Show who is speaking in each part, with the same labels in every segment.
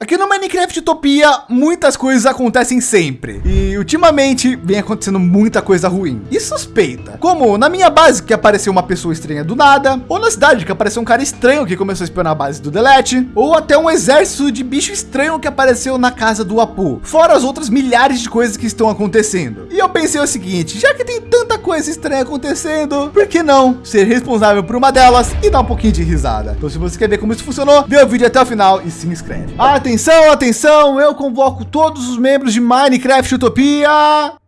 Speaker 1: Aqui no Minecraft Utopia, muitas coisas acontecem sempre. E ultimamente vem acontecendo muita coisa ruim e suspeita. Como na minha base que apareceu uma pessoa estranha do nada, ou na cidade que apareceu um cara estranho que começou a espionar a base do Delete, ou até um exército de bicho estranho que apareceu na casa do Apu. Fora as outras milhares de coisas que estão acontecendo. E eu pensei o seguinte, já que tem tanta coisa estranha acontecendo, por que não ser responsável por uma delas e dar um pouquinho de risada? Então se você quer ver como isso funcionou, vê o vídeo até o final e se inscreve. Ah, Atenção, atenção, eu convoco todos os membros de Minecraft Utopia.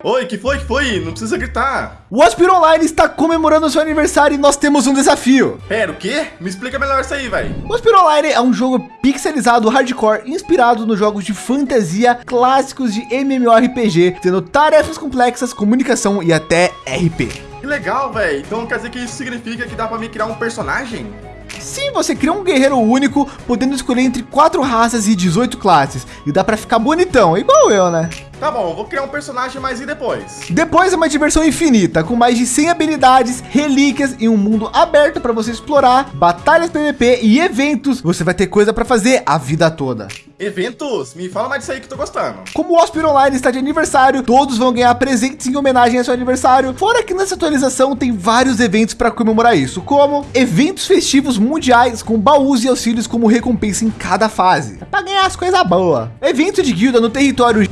Speaker 2: Oi, que foi, que foi? Não precisa gritar.
Speaker 1: O Aspiro Online está comemorando seu aniversário e nós temos um desafio.
Speaker 2: Pera, o quê? Me explica melhor isso aí, velho.
Speaker 1: O Aspiro Online é um jogo pixelizado hardcore inspirado nos jogos de fantasia clássicos de MMORPG, tendo tarefas complexas, comunicação e até RP.
Speaker 2: Que legal, velho. Então quer dizer que isso significa que dá para me criar um personagem?
Speaker 1: Sim, você cria um guerreiro único, podendo escolher entre quatro raças e 18 classes. E dá para ficar bonitão, igual eu, né?
Speaker 2: Tá bom, vou criar um personagem, mas e depois?
Speaker 1: Depois é uma diversão infinita, com mais de 100 habilidades, relíquias e um mundo aberto para você explorar, batalhas PVP e eventos. Você vai ter coisa para fazer a vida toda.
Speaker 2: Eventos? Me fala mais disso aí que tô gostando.
Speaker 1: Como o Hospital Online está de aniversário, todos vão ganhar presentes em homenagem ao seu aniversário. Fora que nessa atualização tem vários eventos para comemorar isso, como eventos festivos mundiais com baús e auxílios como recompensa em cada fase. É para ganhar as coisas boas. Evento de guilda no território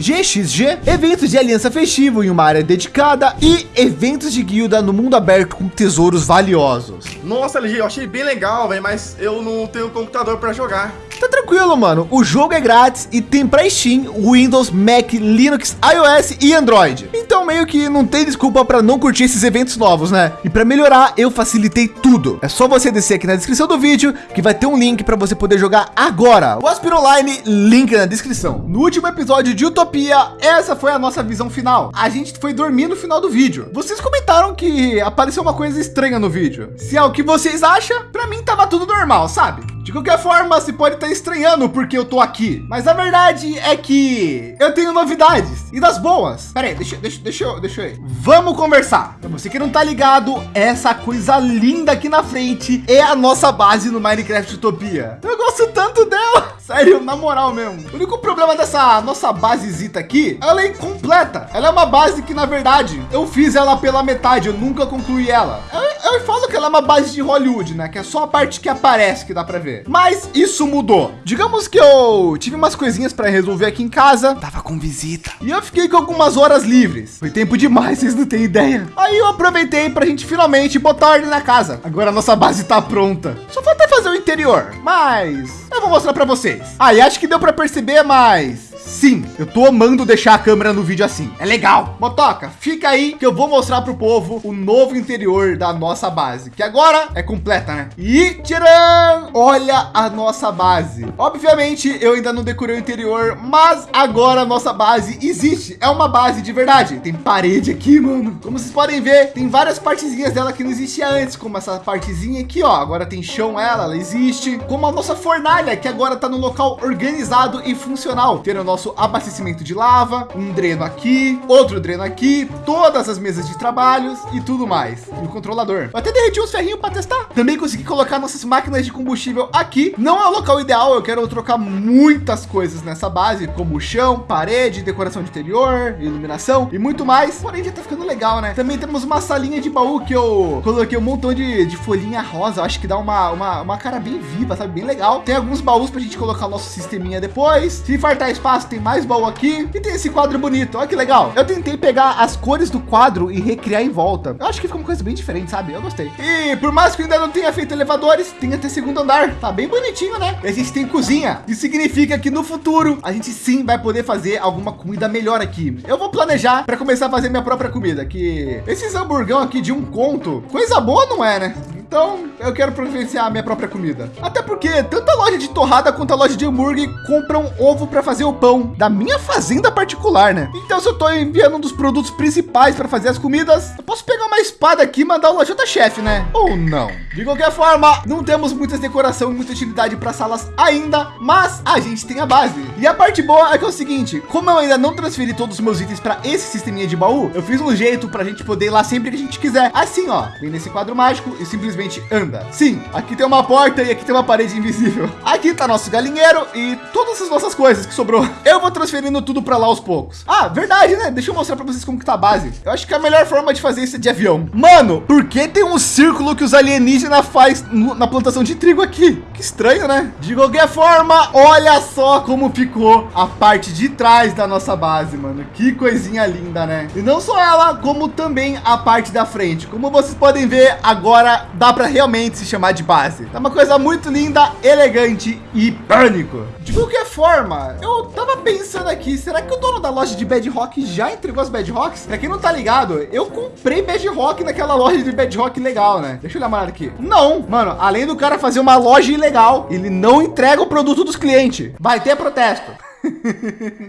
Speaker 1: Eventos de aliança festivo em uma área dedicada e eventos de guilda no mundo aberto com tesouros valiosos.
Speaker 2: Nossa, LG, eu achei bem legal, velho, mas eu não tenho computador para jogar.
Speaker 1: Tá tranquilo, mano. O jogo é grátis e tem para Steam, Windows, Mac, Linux, iOS e Android. Então meio que não tem desculpa para não curtir esses eventos novos, né? E para melhorar, eu facilitei tudo. É só você descer aqui na descrição do vídeo que vai ter um link para você poder jogar agora. O Online, link na descrição. No último episódio de Utopia, essa foi a nossa visão final. A gente foi dormir no final do vídeo. Vocês comentaram que apareceu uma coisa estranha no vídeo. Se é o que vocês acham, para mim tava tudo normal, sabe? De qualquer forma, você pode estar estranhando porque eu tô aqui. Mas a verdade é que eu tenho novidades e das boas. Pera aí, deixa, deixa, deixa eu, deixa eu ir. Vamos conversar. Pra você que não tá ligado, essa coisa linda aqui na frente é a nossa base no Minecraft Utopia. Eu gosto tanto dela. Sério, na moral mesmo. O único problema dessa nossa basezita aqui, ela é incompleta. Ela é uma base que, na verdade, eu fiz ela pela metade, eu nunca concluí ela. Eu, eu falo que ela é uma base de Hollywood, né? Que é só a parte que aparece que dá para ver. Mas isso mudou. Digamos que eu tive umas coisinhas para resolver aqui em casa. Tava com visita. E eu fiquei com algumas horas livres. Foi tempo demais, vocês não têm ideia. Aí eu aproveitei para a gente finalmente botar ordem na casa. Agora a nossa base tá pronta. Só falta fazer o interior. Mas eu vou mostrar para vocês. Aí ah, acho que deu para perceber, mas Sim, eu tô amando deixar a câmera no vídeo assim. É legal. Motoca, fica aí que eu vou mostrar para o povo o novo interior da nossa base, que agora é completa, né? E tcharam! Olha a nossa base. Obviamente, eu ainda não decorei o interior, mas agora a nossa base existe. É uma base de verdade. Tem parede aqui, mano. Como vocês podem ver, tem várias partezinhas dela que não existia antes, como essa partezinha aqui, ó. Agora tem chão ela, ela existe. Como a nossa fornalha, que agora tá no local organizado e funcional. Tendo nosso abastecimento de lava, um dreno aqui, outro dreno aqui, todas as mesas de trabalhos e tudo mais. E o controlador. Eu até derreti uns ferrinhos para testar. Também consegui colocar nossas máquinas de combustível aqui. Não é o local ideal, eu quero trocar muitas coisas nessa base, como chão, parede, decoração de interior, iluminação e muito mais. Porém, já tá ficando legal, né? Também temos uma salinha de baú que eu coloquei um montão de, de folhinha rosa. Eu acho que dá uma, uma, uma cara bem viva, sabe? Bem legal. Tem alguns baús para a gente colocar o nosso sisteminha depois. Se fartar espaço, tem mais baú aqui e tem esse quadro bonito. Olha que legal. Eu tentei pegar as cores do quadro e recriar em volta. Eu acho que ficou uma coisa bem diferente, sabe? Eu gostei. E por mais que eu ainda não tenha feito elevadores, tem até segundo andar. Tá bem bonitinho, né? E a gente tem cozinha. Isso significa que no futuro a gente sim vai poder fazer alguma comida melhor aqui. Eu vou planejar para começar a fazer minha própria comida, que esses hamburgão aqui de um conto, coisa boa não é, né? Então eu quero providenciar a minha própria comida. Até porque tanto a loja de torrada quanto a loja de hambúrguer compram ovo para fazer o pão da minha fazenda particular, né? Então se eu estou enviando um dos produtos principais para fazer as comidas, eu posso pegar uma espada aqui e mandar o lojota chefe, né? Ou não? De qualquer forma, não temos muitas decoração e muita utilidade para salas ainda, mas a gente tem a base. E a parte boa é que é o seguinte, como eu ainda não transferi todos os meus itens para esse sisteminha de baú, eu fiz um jeito para a gente poder ir lá sempre que a gente quiser. Assim, ó, vem nesse quadro mágico e simplesmente anda. varanda. Sim, aqui tem uma porta e aqui tem uma parede invisível. Aqui tá nosso galinheiro e todas as nossas coisas que sobrou. Eu vou transferindo tudo para lá aos poucos. Ah, verdade, né? Deixa eu mostrar para vocês como que tá a base. Eu acho que a melhor forma de fazer isso é de avião. Mano, por que tem um círculo que os alienígenas faz na plantação de trigo aqui? Que estranho, né? De qualquer forma, olha só como ficou a parte de trás da nossa base, mano. Que coisinha linda, né? E não só ela, como também a parte da frente. Como vocês podem ver, agora dá para realmente se chamar de base. Tá uma coisa muito linda, elegante e pânico. De qualquer forma, eu tava pensando aqui, será que o dono da loja de Bedrock já entregou as Bedrocks? Pra quem não tá ligado, eu comprei Bedrock naquela loja de Bedrock legal, né? Deixa eu uma olhada aqui. Não, mano, além do cara fazer uma loja ilegal, ele não entrega o produto dos clientes. Vai ter protesto.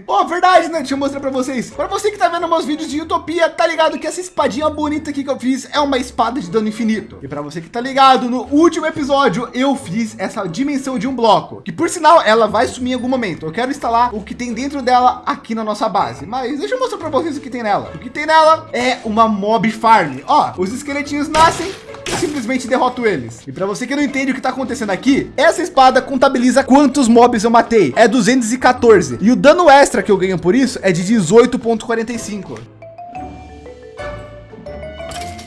Speaker 1: Pô, verdade, né? Deixa eu mostrar para vocês. Para você que tá vendo meus vídeos de Utopia, tá ligado que essa espadinha bonita aqui que eu fiz é uma espada de dano infinito. E para você que tá ligado, no último episódio eu fiz essa dimensão de um bloco, que por sinal ela vai sumir em algum momento. Eu quero instalar o que tem dentro dela aqui na nossa base. Mas deixa eu mostrar para vocês o que tem nela. O que tem nela é uma mob farm. Ó, os esqueletinhos nascem simplesmente derroto eles. E para você que não entende o que está acontecendo aqui, essa espada contabiliza quantos mobs eu matei. É 214. E o dano extra que eu ganho por isso é de 18.45.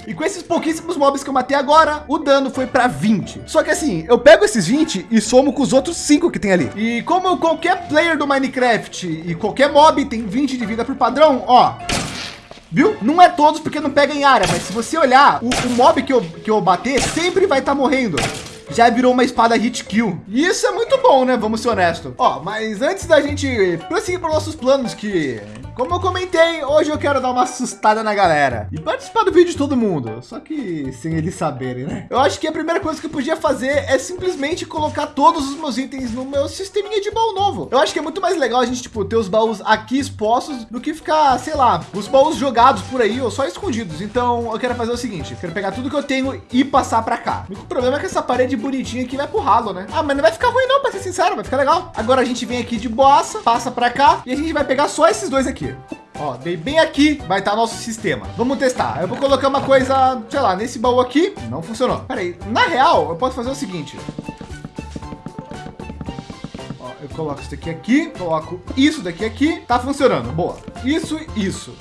Speaker 1: E com esses pouquíssimos mobs que eu matei agora, o dano foi para 20. Só que assim, eu pego esses 20 e somo com os outros 5 que tem ali. E como qualquer player do Minecraft e qualquer mob tem 20 de vida por padrão, ó, viu? Não é todos porque não pega em área, mas se você olhar, o, o mob que eu, que eu bater sempre vai estar tá morrendo já virou uma espada hit kill. E isso é muito bom, né? Vamos ser honestos. Ó, mas antes da gente prosseguir para nossos planos que como eu comentei, hoje eu quero dar uma assustada na galera e participar do vídeo de todo mundo, só que sem eles saberem, né? Eu acho que a primeira coisa que eu podia fazer é simplesmente colocar todos os meus itens no meu sisteminha de baú novo. Eu acho que é muito mais legal a gente, tipo, ter os baús aqui expostos do que ficar, sei lá, os baús jogados por aí ou só escondidos. Então eu quero fazer o seguinte, quero pegar tudo que eu tenho e passar para cá. O problema é que essa parede bonitinha aqui vai pro ralo, né? Ah, mas não vai ficar ruim não, para ser sincero, vai ficar legal. Agora a gente vem aqui de boassa, passa para cá e a gente vai pegar só esses dois aqui aqui. Ó, dei bem aqui, vai estar tá nosso sistema. Vamos testar. Eu vou colocar uma coisa, sei lá, nesse baú aqui. Não funcionou. Peraí, na real, eu posso fazer o seguinte. Ó, eu coloco isso daqui aqui, coloco isso daqui aqui. Tá funcionando. Boa. Isso, isso.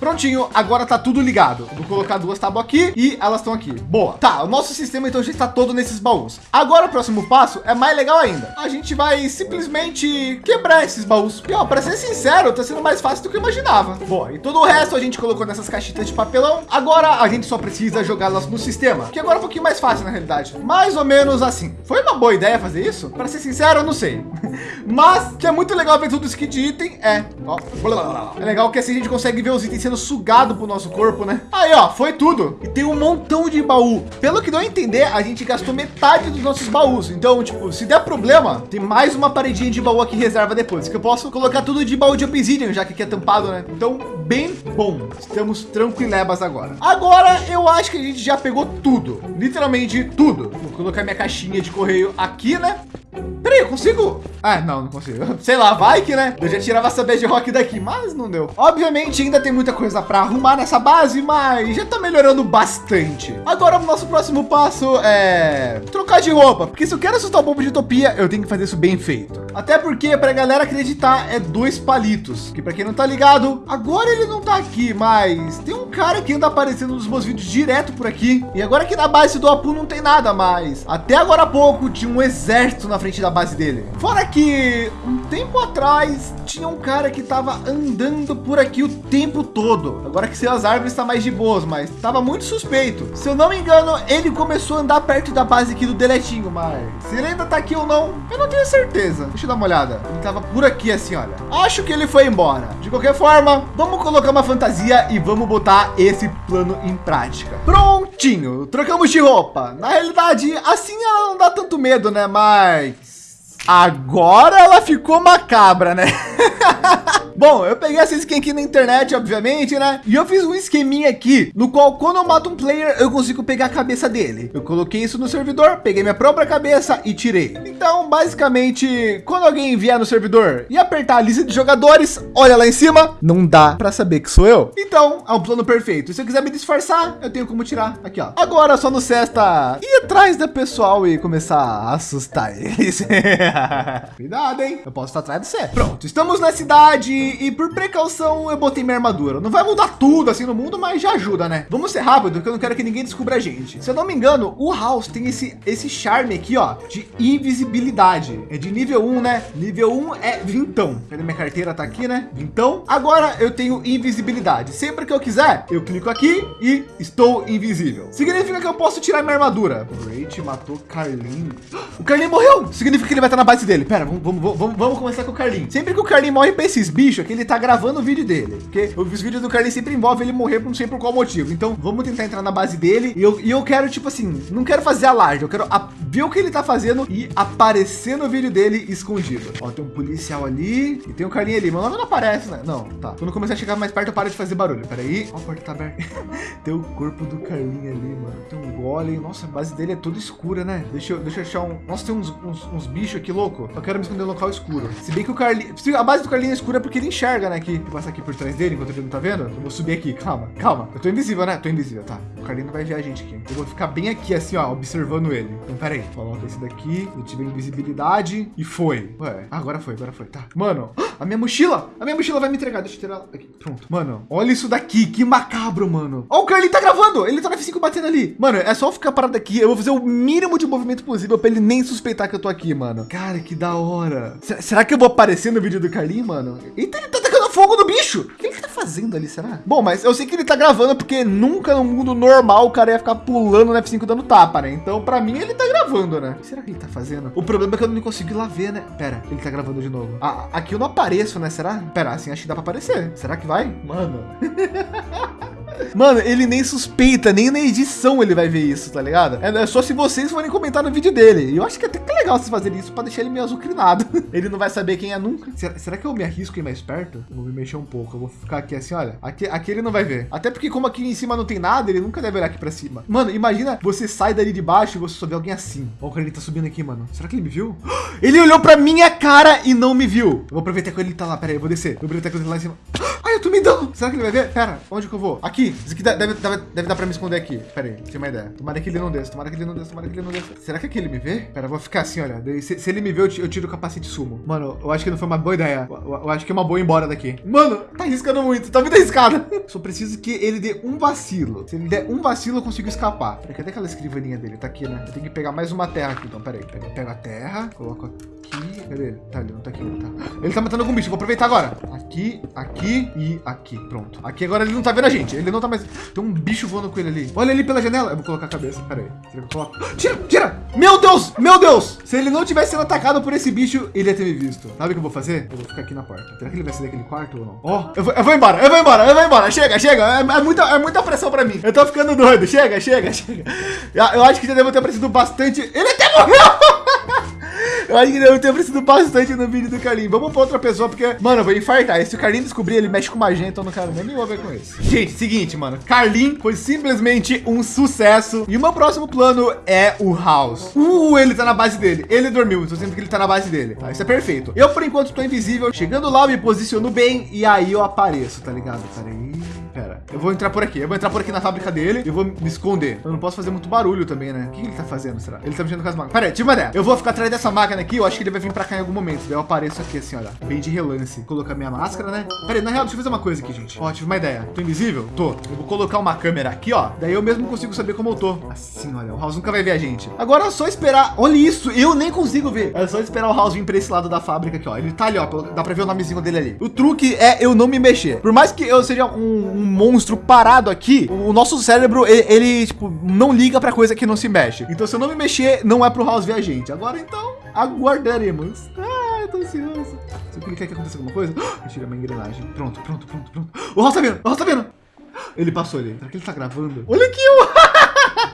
Speaker 1: Prontinho, agora tá tudo ligado. Vou colocar duas tábuas aqui e elas estão aqui. Boa. Tá, o nosso sistema então já está todo nesses baús. Agora o próximo passo é mais legal ainda. A gente vai simplesmente quebrar esses baús. E ó, para ser sincero, tá sendo mais fácil do que eu imaginava. Boa, e todo o resto a gente colocou nessas caixinhas de papelão. Agora a gente só precisa jogá-las no sistema, que agora é um pouquinho mais fácil na realidade. Mais ou menos assim. Foi uma boa ideia fazer isso? Para ser sincero, eu não sei. Mas que é muito legal ver tudo isso aqui de item é. Ó, é legal que assim a gente consegue ver os itens sendo sugado pro nosso corpo, né? Aí, ó, foi tudo. E tem um montão de baú. Pelo que a entender, a gente gastou metade dos nossos baús. Então, tipo, se der problema, tem mais uma paredinha de baú aqui reserva depois, que eu posso colocar tudo de baú de obsidian, já que aqui é tampado, né? Então, bem bom. Estamos tranquilebas agora. Agora, eu acho que a gente já pegou tudo. Literalmente tudo. Vou colocar minha caixinha de correio aqui, né? Peraí, eu consigo? Ah, não, não consigo. Sei lá, vai que, né? Eu já tirava essa bedrock daqui, mas não deu. Obviamente, ainda tem muita coisa para arrumar nessa base, mas já tá melhorando bastante. Agora, o nosso próximo passo é trocar de roupa, porque se eu quero assustar o povo de Utopia, eu tenho que fazer isso bem feito. Até porque, para a galera acreditar, é dois palitos, que para quem não tá ligado, agora ele não tá aqui, mas tem um cara que anda aparecendo nos meus vídeos direto por aqui. E agora aqui na base do Apu não tem nada, mas até agora há pouco tinha um exército na frente da base dele. Fora que um tempo atrás tinha um cara que estava andando por aqui o tempo todo. Agora que as árvores está mais de boas, mas estava muito suspeito. Se eu não me engano, ele começou a andar perto da base aqui do deletinho, mas se ele ainda está aqui ou não, eu não tenho certeza. Deixa eu dar uma olhada. Ele estava por aqui assim, olha. Acho que ele foi embora. De qualquer forma, vamos colocar uma fantasia e vamos botar esse plano em prática. Prontinho, trocamos de roupa. Na realidade, assim ela não dá tanto medo, né? Mas Agora ela ficou macabra, né? Bom, eu peguei essa skin aqui na internet, obviamente, né? E eu fiz um esqueminha aqui, no qual quando eu mato um player, eu consigo pegar a cabeça dele. Eu coloquei isso no servidor, peguei minha própria cabeça e tirei. Então, basicamente, quando alguém vier no servidor e apertar a lista de jogadores, olha lá em cima, não dá para saber que sou eu. Então, é um plano perfeito. Se eu quiser me disfarçar, eu tenho como tirar aqui, ó. Agora, só no Cesta ir atrás da pessoal e começar a assustar eles. Cuidado, hein? Eu posso estar atrás de você. Pronto, estamos na cidade e por precaução eu botei minha armadura. Não vai mudar tudo assim no mundo, mas já ajuda, né? Vamos ser rápido, porque eu não quero que ninguém descubra a gente. Se eu não me engano, o House tem esse, esse charme aqui, ó, de invisibilidade. É de nível 1, né? Nível 1 é vintão. Cadê minha carteira? Tá aqui, né? Vintão. Agora eu tenho invisibilidade. Sempre que eu quiser, eu clico aqui e estou invisível. Significa que eu posso tirar minha armadura. Great matou Carlinho. O Carlinho morreu. Significa que ele vai estar na base dele. Pera, vamos, vamos, vamos, vamos começar com o Carlinho. Sempre que o Carlinho morre para esses bichos, é que ele tá gravando o vídeo dele. Porque os vídeos do Carlinho sempre envolvem ele morrer, não sei por qual motivo. Então vamos tentar entrar na base dele. E eu, e eu quero, tipo assim, não quero fazer alarde. Eu quero ver o que ele tá fazendo e aparecer no vídeo dele escondido. Ó, tem um policial ali e tem um Carlinho ali. Meu nome não aparece, né? Não, tá. Quando começar a chegar mais perto, eu paro de fazer barulho. Pera aí. Ó, a porta tá aberta. tem o corpo do Carlinho ali, mano. Tem um golem. Nossa, a base dele é toda escura, né? Deixa eu, deixa eu achar um... Nossa, tem uns, uns, uns bichos aqui, louco. Eu quero me esconder no local escuro. Se bem que o Carlinho... A base do Carlinho é escura porque ele enxerga, né? Vou passar aqui por trás dele enquanto ele não tá vendo. Eu vou subir aqui. Calma, calma. Eu tô invisível, né? Tô invisível, tá. O Carlinho não vai ver a gente aqui. Eu vou ficar bem aqui, assim, ó, observando ele. Então, pera aí. Coloca esse daqui. Eu tive invisibilidade e foi. Ué, agora foi, agora foi. Tá. Mano, a minha mochila. A minha mochila vai me entregar. Deixa eu tirar ela aqui. Pronto. Mano, olha isso daqui. Que macabro, mano. Ó, o Carlinho tá gravando. Ele tá na F5 batendo ali. Mano, é só ficar parado aqui. Eu vou fazer o mínimo de movimento possível pra ele nem suspeitar que eu tô aqui, mano. Cara, que da hora. Será que eu vou aparecer no vídeo do Carlinho, mano? Eita, ele tá tacando fogo no bicho. O que ele tá fazendo ali, será? Bom, mas eu sei que ele tá gravando porque nunca no mundo normal o cara ia ficar pulando no F5 dando tapa, né? Então, pra mim, ele tá gravando, né? O que será que ele tá fazendo? O problema é que eu não consigo ir lá ver, né? Pera, ele tá gravando de novo. Ah, aqui eu não apareço, né? Será? Pera, assim acho que dá pra aparecer. Será que vai? Mano. Mano, ele nem suspeita, nem na edição ele vai ver isso, tá ligado? É, só se vocês forem comentar no vídeo dele. E eu acho que é até que legal vocês fazerem isso para deixar ele meio azucrinado. ele não vai saber quem é nunca. Será, será, que eu me arrisco ir mais perto? Eu vou me mexer um pouco. Eu vou ficar aqui assim, olha. Aqui, aqui ele não vai ver. Até porque como aqui em cima não tem nada, ele nunca deve olhar aqui para cima. Mano, imagina você sai dali de baixo e você só vê alguém assim. Olha o cara ele tá subindo aqui, mano. Será que ele me viu? Ele olhou para minha cara e não me viu. Eu vou aproveitar que ele tá lá. Pera aí, eu vou descer. Eu vou aproveitar que ele tá lá em cima. Ai, eu tô me dando. Será que ele vai ver? Pera, onde que eu vou? Aqui. Isso aqui deve, deve, deve dar para me esconder aqui. Pera aí, tem uma ideia. Tomara que ele não desça. Tomara que ele não desça. Tomara que ele não desça. Será que aqui ele me vê? Pera, eu vou ficar assim, olha. Se, se ele me vê, eu, tiro o capacete sumo. Mano, eu acho que não foi uma boa ideia. Eu, eu, acho que é uma boa ir embora daqui. Mano, tá arriscando muito. Tá muito arriscado. Só preciso que ele dê um vacilo. Se ele der um vacilo, eu consigo escapar. Pera, cadê aquela escrivaninha dele? Tá aqui, né? Eu tenho que pegar mais uma terra aqui. Então, pera aí. Pega, a terra, coloco aqui. Cadê ele? Tá, ele não tá aqui, não tá. Ele tá matando algum bicho. Vou aproveitar agora. Aqui, aqui e aqui. Pronto. Aqui agora ele não tá vendo a gente. Ele não tá mais. Tem um bicho voando com ele ali. Olha ali pela janela. Eu vou colocar a cabeça. Pera aí. Será que eu coloco? Tira, tira! Meu Deus! Meu Deus! Se ele não tivesse sendo atacado por esse bicho, ele ia ter me visto. Sabe o que eu vou fazer? Eu vou ficar aqui na porta. Será que ele vai sair daquele quarto ou não? Ó, oh, eu, eu vou embora, eu vou embora, eu vou embora. Chega, chega. É, é, muita, é muita pressão pra mim. Eu tô ficando doido. Chega, chega, chega. Eu acho que já devo ter aparecido bastante. Ele até morreu! Eu acho que deve ter aparecido bastante no vídeo do Carlinho. Vamos para outra pessoa, porque, mano, eu vou infartar. E se o Carlinho descobrir, ele mexe com magenta, então não quero nem envolver com isso. Gente, seguinte, mano. Carlinho foi simplesmente um sucesso. E o meu próximo plano é o House. Uh, ele tá na base dele. Ele dormiu. Estou dizendo que ele tá na base dele. Tá, isso é perfeito. Eu, por enquanto, tô invisível. Chegando lá, eu me posiciono bem e aí eu apareço, tá ligado? Pera aí. Pera, eu vou entrar por aqui. Eu vou entrar por aqui na fábrica dele. Eu vou me esconder. Eu não posso fazer muito barulho também, né? O que ele tá fazendo, será? Ele tá mexendo com as máquinas. Pera aí, tive uma ideia. Eu vou ficar atrás dessa máquina aqui. Eu acho que ele vai vir pra cá em algum momento. Daí eu apareço aqui assim, olha. Bem de relance. Colocar minha máscara, né? Pera aí, na real, deixa eu fazer uma coisa aqui, gente. Ó, tive uma ideia. Tô invisível? Tô. Eu vou colocar uma câmera aqui, ó. Daí eu mesmo consigo saber como eu tô. Assim, olha. O House nunca vai ver a gente. Agora é só esperar. Olha isso. Eu nem consigo ver. É só esperar o House vir pra esse lado da fábrica aqui, ó. Ele tá ali, ó. Dá pra ver o nomezinho dele ali. O truque é eu não me mexer. Por mais que eu seja um, um monstro parado aqui, o nosso cérebro, ele, ele, tipo, não liga pra coisa que não se mexe. Então, se eu não me mexer, não é pro House ver a gente. Agora, então, aguardaremos. Ah, eu tô ansioso. Se eu clicar aqui, acontecer alguma coisa, eu tiro a minha engrenagem. Pronto, pronto, pronto, pronto. O House tá vendo, o House tá vendo. Ele passou ali. Será que ele tá gravando? Olha aqui, o...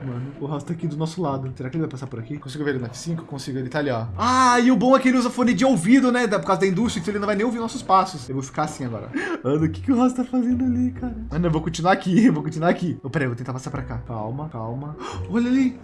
Speaker 1: Mano, o House tá aqui do nosso lado. Será que ele vai passar por aqui? Consigo ver ele no F5? Consigo, ele tá ali, ó. Ah, e o bom é que ele usa fone de ouvido, né? Por causa da indústria, então ele não vai nem ouvir nossos passos. Eu vou ficar assim agora. Mano, o que, que o House tá fazendo ali, cara? Mano, eu vou continuar aqui, eu vou continuar aqui. Oh, peraí, eu vou tentar passar pra cá. Calma, calma. Olha ali.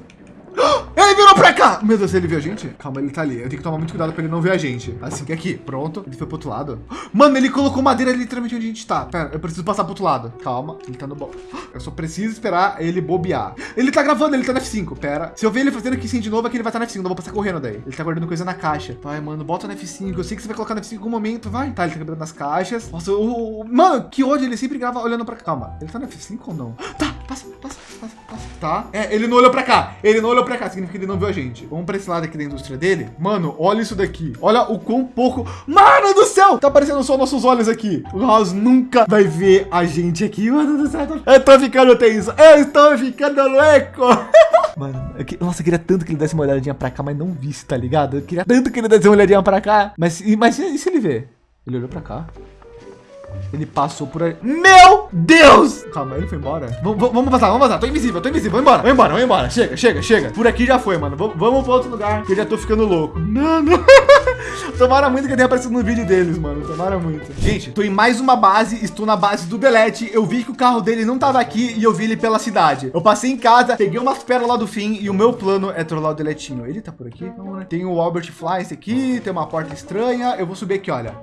Speaker 1: Ele virou pra cá! Meu Deus, ele viu a gente? Calma, ele tá ali. Eu tenho que tomar muito cuidado pra ele não ver a gente. Assim que aqui. Pronto. Ele foi pro outro lado. Mano, ele colocou madeira literalmente onde a gente tá. Pera, eu preciso passar pro outro lado. Calma. Ele tá no bom. Eu só preciso esperar ele bobear. Ele tá gravando, ele tá no F5. Pera. Se eu ver ele fazendo aqui sim de novo, aqui ele vai estar tá no F5. Não vou passar correndo daí. Ele tá guardando coisa na caixa. Vai, mano, bota no F5. Eu sei que você vai colocar no F5 em algum momento. Vai. Tá, ele tá quebrando as caixas. Nossa, o. Mano, que ódio. Ele sempre grava olhando pra. Calma. Ele tá no F5 ou não? Tá, passa, passa. Tá. É, ele não olhou pra cá. Ele não olhou pra cá. Significa que ele não viu a gente. Vamos pra esse lado aqui da indústria dele. Mano, olha isso daqui. Olha o quão pouco... Mano do céu! Tá aparecendo só nossos olhos aqui. O House nunca vai ver a gente aqui. Mano do céu. Eu tô ficando tenso. Eu estou ficando louco. Mano, eu que... nossa, eu queria tanto que ele desse uma olhadinha pra cá, mas não visse, tá ligado? Eu queria tanto que ele desse uma olhadinha pra cá. Mas, mas e se ele ver? Ele olhou pra cá. Ele passou por aí. Meu Deus! Calma, ele foi embora. V vamos vazar, vamos vazar. Tô invisível, tô invisível. Vamos embora, vamos embora, vamos embora. Chega, chega, chega. Por aqui já foi, mano. V vamos para outro lugar, que eu já tô ficando louco. Mano. Tomara muito que tenha aparecido no vídeo deles, mano. Tomara muito. Gente, tô em mais uma base. Estou na base do Delete. Eu vi que o carro dele não tava aqui e eu vi ele pela cidade. Eu passei em casa, peguei umas pérolas lá do fim e o meu plano é trollar o Deletinho. Ele tá por aqui? Não, né? Tem o Albert Fly aqui, tem uma porta estranha. Eu vou subir aqui, olha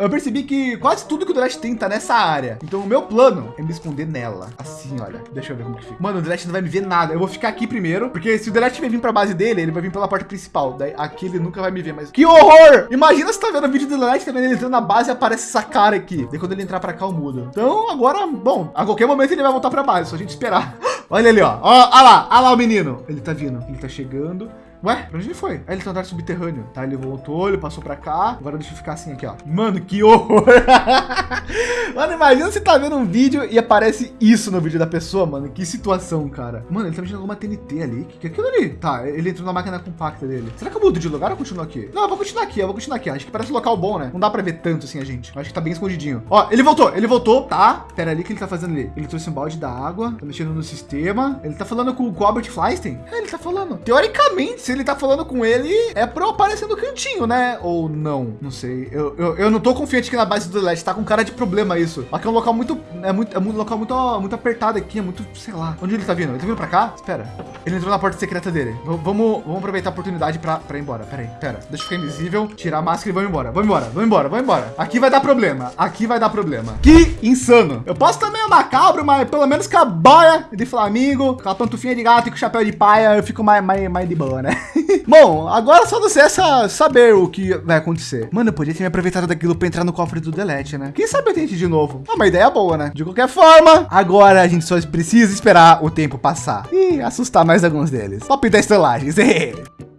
Speaker 1: eu percebi que quase tudo que o Delete tem tá nessa área. Então o meu plano é me esconder nela. Assim, olha. Deixa eu ver como que fica. Mano, o Delete não vai me ver nada. Eu vou ficar aqui primeiro, porque se o vai vir pra base dele, ele vai vir pela porta principal. Daí aqui ele nunca vai me ver, mas que horror! Imagina se tá vendo o vídeo do Delete, tá vendo ele entrando na base e aparece essa cara aqui. Daí quando ele entrar pra cá, eu mudo. Então agora, bom, a qualquer momento ele vai voltar pra base, só a gente esperar. Olha ali. Ó, olha lá, olha lá o menino. Ele tá vindo, ele tá chegando. Ué, pra onde ele foi? Aí ele tá andando subterrâneo. Tá, ele voltou, ele passou pra cá. Agora deixa eu ficar assim aqui, ó. Mano, que horror. mano, imagina você tá vendo um vídeo e aparece isso no vídeo da pessoa, mano. Que situação, cara. Mano, ele tá mexendo alguma TNT ali. Que que é aquilo ali? Tá, ele entrou na máquina compacta dele. Será que eu mudo de lugar ou continuo aqui? Não, eu vou continuar aqui, eu vou continuar aqui. Acho que parece um local bom, né? Não dá pra ver tanto assim a gente. Acho que tá bem escondidinho. Ó, ele voltou, ele voltou, tá? Pera ali, o que ele tá fazendo ali? Ele trouxe um balde da água, tá mexendo no sistema. Ele tá falando com o Albert Fleistein? É, ele tá falando. Teoricamente, se ele tá falando com ele, é pra eu aparecer no cantinho, né? Ou não? Não sei. Eu, eu, eu não tô confiante que na base do Delete tá com cara de problema isso. Aqui é um local muito, é muito, é um local muito, muito apertado aqui, é muito, sei lá. Onde ele tá vindo? Ele tá vindo pra cá? Espera. Ele entrou na porta secreta dele. V vamos, vamos aproveitar a oportunidade pra, pra ir embora. Pera aí, pera. Deixa eu ficar invisível, tirar a máscara e vamos embora. Vamos embora, vamos embora, vamos embora. Aqui vai dar problema. Aqui vai dar problema. Que insano. Eu posso também macabro, mas pelo menos com a boia de Flamengo, com a pantufinha de gato e com o chapéu de paia, eu fico mais, mais, mais de boa, né? Bom, agora só você essa saber o que vai acontecer. Mano, eu podia ter me aproveitado daquilo para entrar no cofre do Delete, né? Quem sabe eu tente de novo. É uma ideia boa, né? De qualquer forma, agora a gente só precisa esperar o tempo passar e assustar mais alguns deles. Top 10 estelagens.